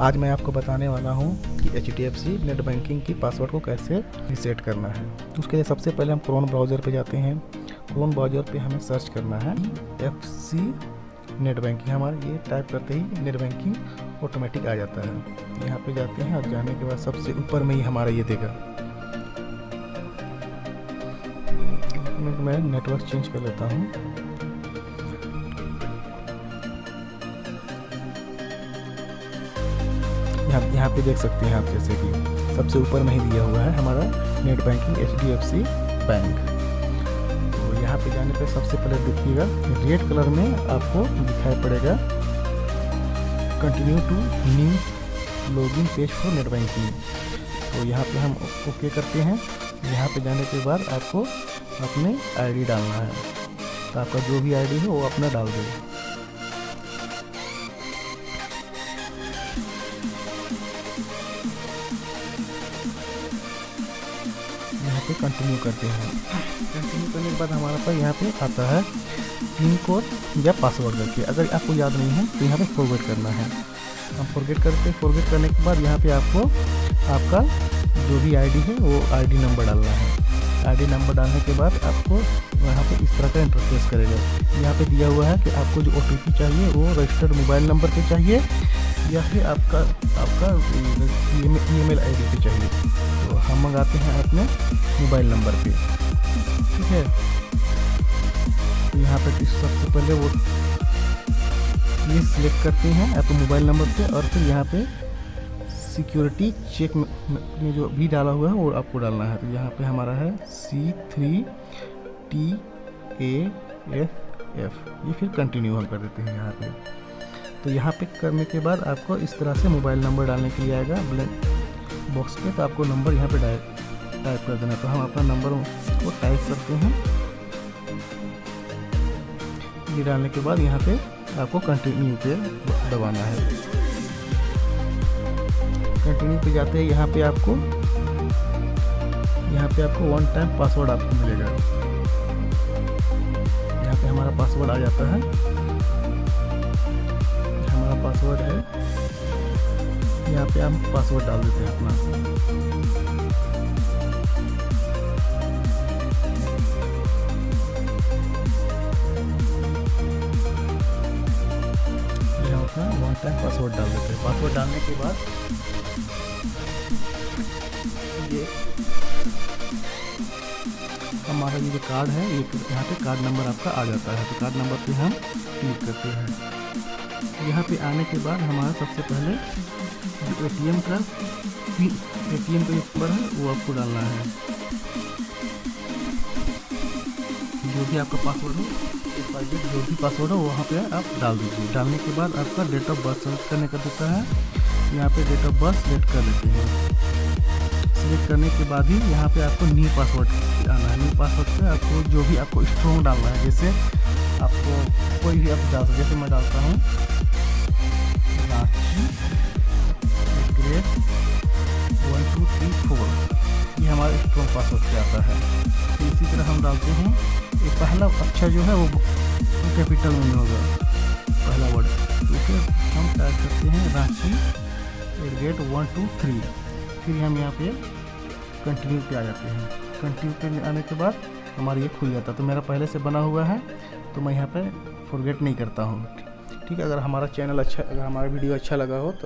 आज मैं आपको बताने वाला हूँ कि एच डी नेट बैंकिंग की पासवर्ड को कैसे रिसेट करना है। तो उसके लिए सबसे पहले हम क्रोन ब्राउज़र पे जाते हैं। क्रोन ब्राउज़र पे हमें सर्च करना है। F C net banking. हमारा ये टाइप करते ही नेट बैंकिंग ऑटोमेटिक आ जाता है। यहाँ पे जाते हैं और जाने के बाद सबसे ऊपर में ही हमारा ये देगा। मैं नेटवर्क चेंज कर लेता हूँ। यहाँ यहाँ पे देख सकते हैं आप जैसे कि सबसे ऊपर में ही दिया हुआ है हमारा नेट बैंकिंग एच बैंक। तो यहाँ पे जाने पे सबसे पहले देखिएगा, रेड कलर में आपको दिखाई पड़ेगा continue to new login page for net banking तो यहाँ पे हम ओके करते हैं। यहाँ पे जाने के बाद आपको अपने आईडी डालना है। तो आपका जो भी आईडी है, वो अपना डाल देगा यहाँ पे कंटिन्यू करते हैं। कंटिन्यू करने के बाद हमारे पास यहाँ पे आता है पिन कोड या पासवर्ड करके। अगर आपको याद नहीं है तो यहाँ पे फॉरवर्ड करना है। हम फॉरगेट करते फॉरगेट करने के बाद यहाँ पे आपको आपका जो भी आईडी है, वो आईडी नंबर डालना है। आईडी नंबर डालने के बाद आपको यहाँ पे इस तरह का इंटरफेस करेगा। यहाँ पे दिया हुआ है कि आपको जो ओटीपी चाहिए, वो रजिस्टर्ड मोबाइल नंबर पे चाहिए, या फिर आपका आपका ई मेल आई डी पे चाहिए। हम मंगाते हैं अपने मोबाइल नंबर पे। ठीक है? तो यहाँ पे सबसे पहले वो ये सिलेक्ट करते हैं आपके मोबाइल नंबर पे और फिर यहाँ पे सिक्योरिटी चेक में जो भी डाला हुआ है वो आपको डालना है। तो यहाँ पे हमारा है C three T A F F ये फिर कंटिन्यू हम कर देते हैं यहाँ पे। तो यहाँ पे करने के बाद आपको इस तरह से मोबाइल नंबर डालने के लिए आएगा। ब्लैक बॉक्स पे तो आपको नंबर यहाँ पे टाइप कर देना तो हम अपना नंबर को टाइप करते हैं। ये डालने के बाद यहाँ पे आपको कंटिन्यू पे दबाना है। कंटिन्यू पे जाते हैं यहाँ पे आपको, यहाँ पे आपको वन टाइम पासवर्ड आपको मिलेगा। यहाँ पे हमारा पासवर्ड आ जाता है। हमारा पासवर्ड है यहाँ पे हम पासवर्ड डाल देते हैं अपना। अपना वन टाइम पासवर्ड डाल देते हैं। पासवर्ड डालने के बाद ये हमारा ये जो कार्ड है, ये यहाँ पे कार्ड नंबर आपका आ जाता है। तो कार्ड नंबर पे हम क्लिक करते हैं। यहाँ पे आने के बाद हमारा सबसे पहले जो ए का ए टी का नंबर है, वो आपको डालना है। जो भी आपका पासवर्ड हो जो भी पासवर्ड हो, वहाँ पे आप डाल दीजिए। डालने के बाद आपका डेट ऑफ़ बर्थ सेलेक्ट करने का देता है। यहाँ पे डेट ऑफ़ बर्थ सेलेक्ट कर लेते हैं। सेलेक्ट करने के बाद ही यहाँ पे आपको न्यू पासवर्ड आना है। न्यू पासवर्ड पे आपको जो भी आपको स्ट्रॉन्ग डालना है, जैसे आपको कोई भी आप डाल सकते जैसे मैं डालता हूँ। Grade one two three four ये हमारे स्ट्रॉन्ग पासवर्ड से आता है। तो इसी तरह हम डालते हैं। ये पहला अक्षर जो है, वो कैपिटल में होगा पहला वर्ड तो हम टाइप करते हैं Ranchi at gate one two three फिर हम यहाँ पे कंटिन्यू पे आ जाते हैं। कंटिन्यू पे आने के बाद हमारा ये खुल जाता है। तो मेरा पहले से बना हुआ है तो मैं यहाँ पर फॉरगेट नहीं करता हूँ। ठीक है, अगर हमारा चैनल अच्छा अगर हमारा वीडियो अच्छा लगा हो तो